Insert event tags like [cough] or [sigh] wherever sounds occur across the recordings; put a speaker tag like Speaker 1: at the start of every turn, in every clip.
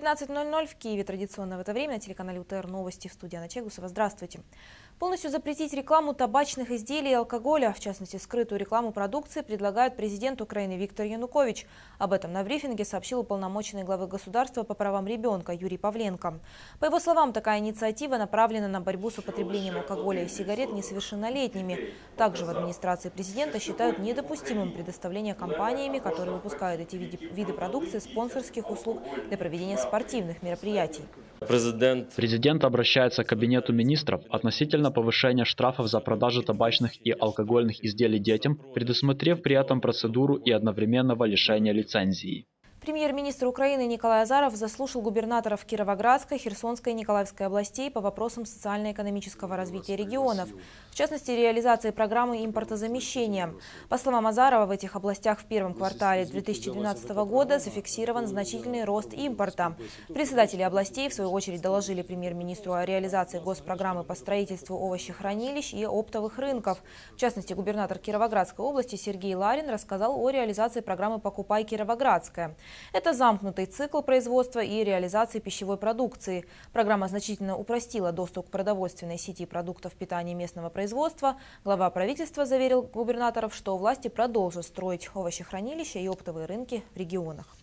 Speaker 1: 19.00 в Киеве. Традиционно в это время на телеканале УТР новости в студии Анна Чегусова. Здравствуйте. Полностью запретить рекламу табачных изделий и алкоголя, в частности скрытую рекламу продукции, предлагает президент Украины Виктор Янукович. Об этом на брифинге сообщил уполномоченный главы государства по правам ребенка Юрий Павленко. По его словам, такая инициатива направлена на борьбу с употреблением алкоголя и сигарет несовершеннолетними. Также в администрации президента считают недопустимым предоставление компаниями, которые выпускают эти виды продукции, спонсорских услуг для проведения проведения спортивных мероприятий.
Speaker 2: Президент...
Speaker 3: Президент обращается к Кабинету министров относительно повышения штрафов за продажу табачных и алкогольных изделий детям, предусмотрев при этом процедуру и одновременного лишения лицензии.
Speaker 1: Премьер-министр Украины Николай Азаров заслушал губернаторов Кировоградской, Херсонской и Николаевской областей по вопросам социально-экономического развития регионов, в частности, реализации программы импортозамещения. По словам Азарова, в этих областях в первом квартале 2012 года зафиксирован значительный рост импорта. Председатели областей, в свою очередь, доложили премьер-министру о реализации госпрограммы по строительству овощехранилищ и оптовых рынков. В частности, губернатор Кировоградской области Сергей Ларин рассказал о реализации программы «Покупай Кировоградская». Это замкнутый цикл производства и реализации пищевой продукции. Программа значительно упростила доступ к продовольственной сети продуктов питания местного производства. Глава правительства заверил губернаторов, что власти продолжат строить овощехранилища и оптовые рынки в регионах.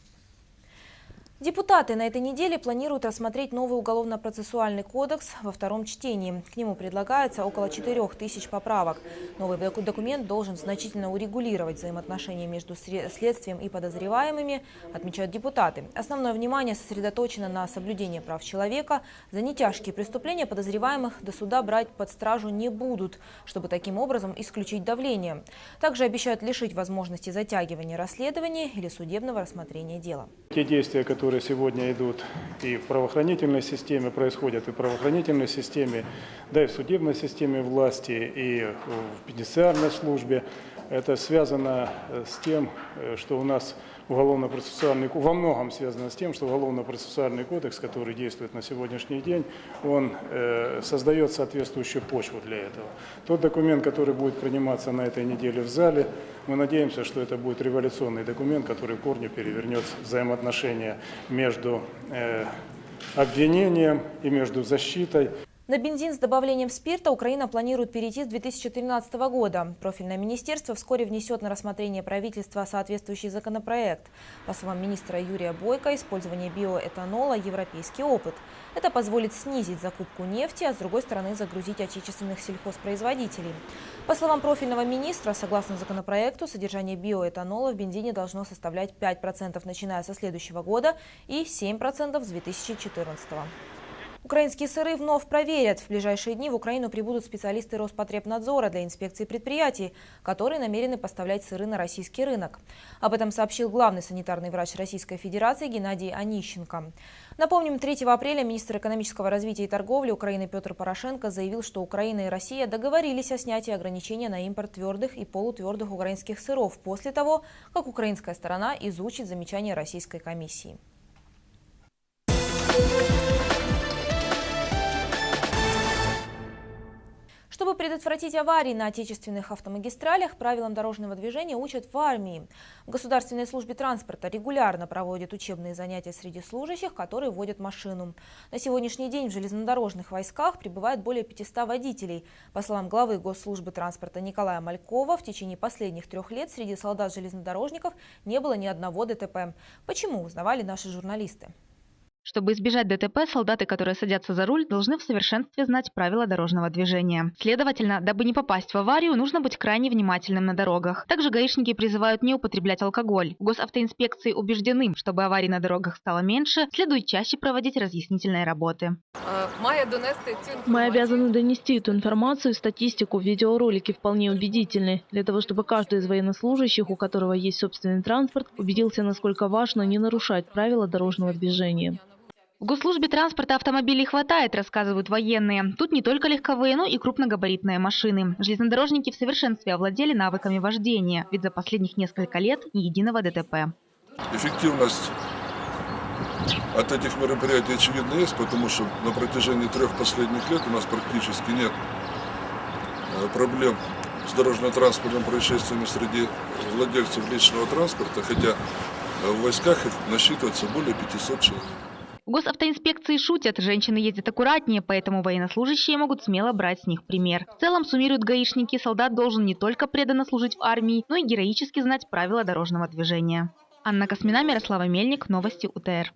Speaker 1: Депутаты на этой неделе планируют рассмотреть новый уголовно-процессуальный кодекс во втором чтении. К нему предлагается около 4 тысяч поправок. Новый документ должен значительно урегулировать взаимоотношения между следствием и подозреваемыми, отмечают депутаты. Основное внимание сосредоточено на соблюдении прав человека. За нетяжкие преступления подозреваемых до суда брать под стражу не будут, чтобы таким образом исключить давление. Также обещают лишить возможности затягивания расследования или судебного рассмотрения дела.
Speaker 4: Те действия, которые которые сегодня идут и в правоохранительной системе, происходят и в правоохранительной системе, да и в судебной системе власти, и в пенитенциарной службе. Это связано с тем, что у нас уголовно-процессуальный, во многом связано с тем, что уголовно-процессуальный кодекс, который действует на сегодняшний день, он э, создает соответствующую почву для этого. Тот документ, который будет приниматься на этой неделе в зале, мы надеемся, что это будет революционный документ, который в корне перевернет взаимоотношения между э, обвинением и между защитой.
Speaker 1: На бензин с добавлением спирта Украина планирует перейти с 2013 года. Профильное министерство вскоре внесет на рассмотрение правительства соответствующий законопроект. По словам министра Юрия Бойко, использование биоэтанола – европейский опыт. Это позволит снизить закупку нефти, а с другой стороны загрузить отечественных сельхозпроизводителей. По словам профильного министра, согласно законопроекту, содержание биоэтанола в бензине должно составлять 5% начиная со следующего года и 7% с 2014 года. Украинские сыры вновь проверят. В ближайшие дни в Украину прибудут специалисты Роспотребнадзора для инспекции предприятий, которые намерены поставлять сыры на российский рынок. Об этом сообщил главный санитарный врач Российской Федерации Геннадий Онищенко. Напомним, 3 апреля министр экономического развития и торговли Украины Петр Порошенко заявил, что Украина и Россия договорились о снятии ограничения на импорт твердых и полутвердых украинских сыров после того, как украинская сторона изучит замечания Российской комиссии. Чтобы предотвратить аварии на отечественных автомагистралях, правилам дорожного движения учат в армии. В Государственной службе транспорта регулярно проводят учебные занятия среди служащих, которые водят машину. На сегодняшний день в железнодорожных войсках прибывает более 500 водителей. По словам главы Госслужбы транспорта Николая Малькова, в течение последних трех лет среди солдат-железнодорожников не было ни одного ДТП. Почему, узнавали наши журналисты.
Speaker 5: Чтобы избежать ДТП, солдаты, которые садятся за руль, должны в совершенстве знать правила дорожного движения. Следовательно, дабы не попасть в аварию, нужно быть крайне внимательным на дорогах. Также гаишники призывают не употреблять алкоголь. Госавтоинспекции убеждены, чтобы аварий на дорогах стало меньше, следует чаще проводить разъяснительные работы.
Speaker 6: Мы обязаны донести эту информацию, статистику, видеоролики вполне убедительны, для того, чтобы каждый из военнослужащих, у которого есть собственный транспорт, убедился, насколько важно не нарушать правила дорожного движения.
Speaker 5: В госслужбе транспорта автомобилей хватает, рассказывают военные. Тут не только легковые, но и крупногабаритные машины. Железнодорожники в совершенстве овладели навыками вождения, ведь за последних несколько лет ни единого ДТП.
Speaker 7: Эффективность от этих мероприятий очевидно есть, потому что на протяжении трех последних лет у нас практически нет э, проблем с дорожно-транспортным происшествиями среди владельцев личного транспорта, хотя в войсках их насчитывается более 500 человек.
Speaker 5: В госавтоинспекции шутят, женщины ездят аккуратнее, поэтому военнослужащие могут смело брать с них пример. В целом, суммируют гаишники, солдат должен не только преданно служить в армии, но и героически знать правила дорожного движения. Анна Космина, Мирослава Мельник, Новости УТР.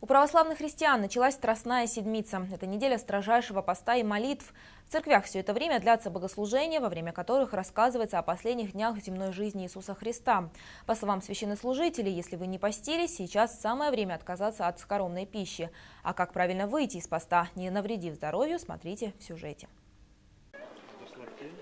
Speaker 1: У православных христиан началась Страстная Седмица. Это неделя строжайшего поста и молитв. В церквях все это время длятся богослужения, во время которых рассказывается о последних днях земной жизни Иисуса Христа. По словам священнослужителей, если вы не постились, сейчас самое время отказаться от скоромной пищи. А как правильно выйти из поста, не навредив здоровью, смотрите в сюжете.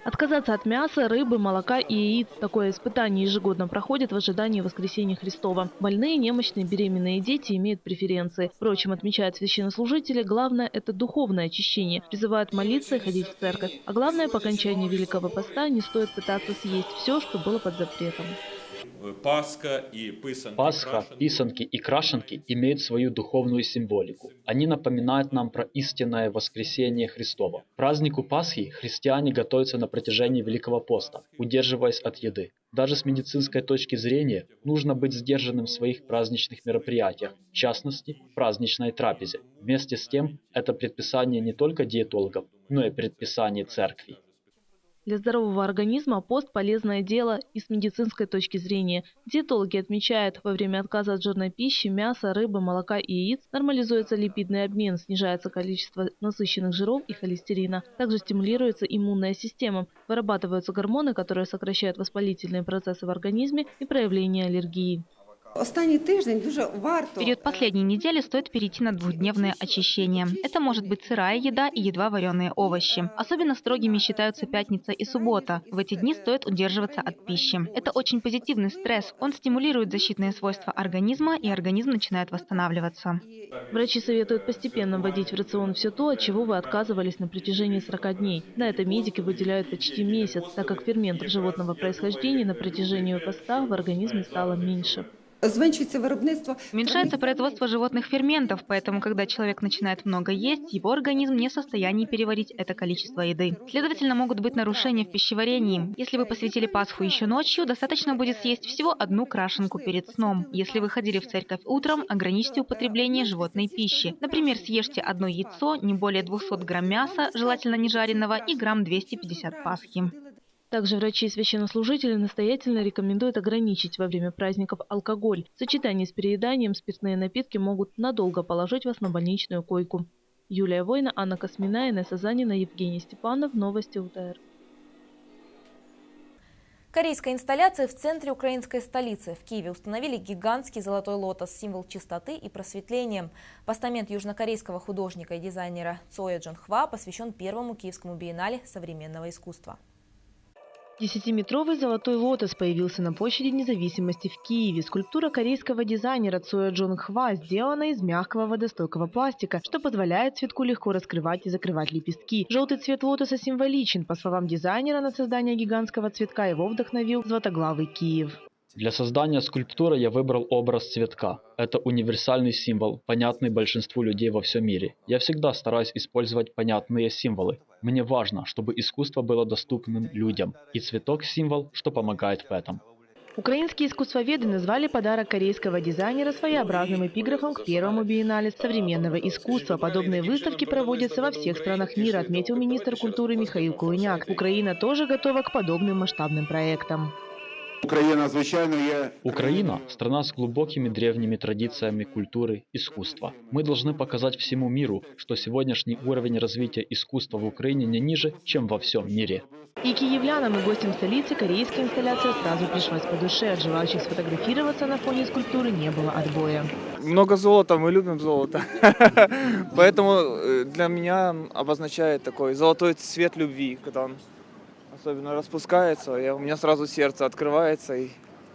Speaker 6: Отказаться от мяса, рыбы, молока и яиц. Такое испытание ежегодно проходит в ожидании воскресения Христова. Больные, немощные, беременные дети имеют преференции. Впрочем, отмечают священнослужители, главное – это духовное очищение. Призывают молиться и ходить в церковь. А главное, по окончании Великого Поста не стоит пытаться съесть все, что было под запретом.
Speaker 3: Пасха, и писанки, Пасха, писанки и крашенки имеют свою духовную символику. Они напоминают нам про истинное воскресение Христова. К празднику Пасхи христиане готовятся на протяжении Великого поста, удерживаясь от еды. Даже с медицинской точки зрения нужно быть сдержанным в своих праздничных мероприятиях, в частности, в праздничной трапезе. Вместе с тем, это предписание не только диетологов, но и предписание церкви.
Speaker 6: Для здорового организма пост – полезное дело и с медицинской точки зрения. Диетологи отмечают, во время отказа от жирной пищи, мяса, рыбы, молока и яиц нормализуется липидный обмен, снижается количество насыщенных жиров и холестерина. Также стимулируется иммунная система, вырабатываются гормоны, которые сокращают воспалительные процессы в организме и проявление аллергии.
Speaker 5: Останній тиждень дуже варто. Период последней недели стоит перейти на двухдневное очищение. Это может быть сырая еда и едва вареные овощи. Особенно строгими считаются пятница и суббота. В эти дни стоит удерживаться от пищи. Это очень позитивный стресс. Он стимулирует защитные свойства организма, и организм начинает восстанавливаться.
Speaker 6: Врачи советуют постепенно вводить в рацион все то, от чего вы отказывались на протяжении 40 дней. На это медики выделяют почти месяц, так как ферментов животного происхождения на протяжении поста в организме стало меньше.
Speaker 5: Зменшується виробництво. Уменьшается производство животных ферментов, поэтому, когда человек начинает много есть, его организм не в состоянии переварить это количество еды. Следовательно, могут быть нарушения в пищеварении. Если вы посвятили Пасху еще ночью, достаточно будет съесть всего одну крашенку перед сном. Если вы ходили в церковь утром, ограничьте употребление животной пищи. Например, съешьте одно яйцо, не более 200 грамм мяса, желательно не жареного, и грамм 250 пасхи.
Speaker 6: Также врачи и священнослужители настоятельно рекомендуют ограничить во время праздников алкоголь. В сочетании с перееданием спиртные напитки могут надолго положить вас на больничную койку. Юлия Война, Анна Космина, Инесса Занина, Евгений Степанов. Новости УТР.
Speaker 1: Корейская инсталляция в центре украинской столицы. В Киеве установили гигантский золотой лотос, символ чистоты и просветления. Постамент южнокорейского художника и дизайнера Цоя Джонхва посвящен первому киевскому биеннале современного искусства.
Speaker 6: Десятиметровый золотой лотос появился на площади независимости в Киеве. Скульптура корейского дизайнера Цоя Джон Хва сделана из мягкого водостойкого пластика, что позволяет цветку легко раскрывать и закрывать лепестки. Желтый цвет лотоса символичен. По словам дизайнера, на создание гигантского цветка его вдохновил златоглавый Киев.
Speaker 3: Для создания скульптуры я выбрал образ цветка. Это универсальный символ, понятный большинству людей во всем мире. Я всегда стараюсь использовать понятные символы. Мне важно, чтобы искусство было доступным людям. И цветок – символ, что помогает в этом.
Speaker 6: Украинские искусствоведы назвали подарок корейского дизайнера своеобразным эпиграфом к первому биеннале современного искусства. Подобные выставки проводятся во всех странах мира, отметил министр культуры Михаил Кулыняк. Украина тоже готова к подобным масштабным проектам.
Speaker 3: Україна, звичайно, є Украина – страна с глубокими древними традициями культуры, искусства. Мы должны показать всему миру, что сегодняшний уровень развития искусства в Украине не ниже, чем во всем мире.
Speaker 6: И киевлянам, и гостям столицы корейская инсталляция сразу пришлась по душе. От желающих сфотографироваться на фоне скульптуры не было отбоя.
Speaker 2: Много золота, мы любим золото. [laughs] Поэтому э, для меня обозначает такой золотой цвет любви, когда он особенно распускается, я, у меня сразу сердце открывается. И...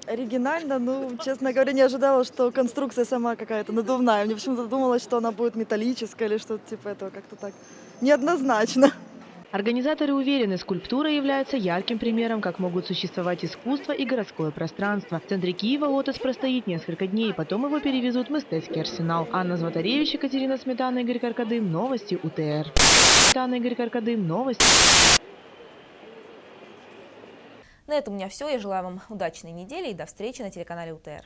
Speaker 8: Оригинально, ну, честно говоря, не ожидала, что конструкция сама какая-то надувная. Мне почему-то думалось, что она будет металлическая или что-то типа этого, как-то так неоднозначно.
Speaker 6: Организаторы уверены, скульптура является ярким примером, как могут существовать искусство и городское пространство. В центре Киева лотос простоит несколько дней, потом его перевезут в Мистецкий арсенал. Анна Златаревич, Екатерина Сметана, Игорь Каркадым. Новости УТР. Сметана, Игорь Каркадым. Новости.
Speaker 1: На этом у меня все. Я желаю вам удачной недели и до встречи на телеканале УТР.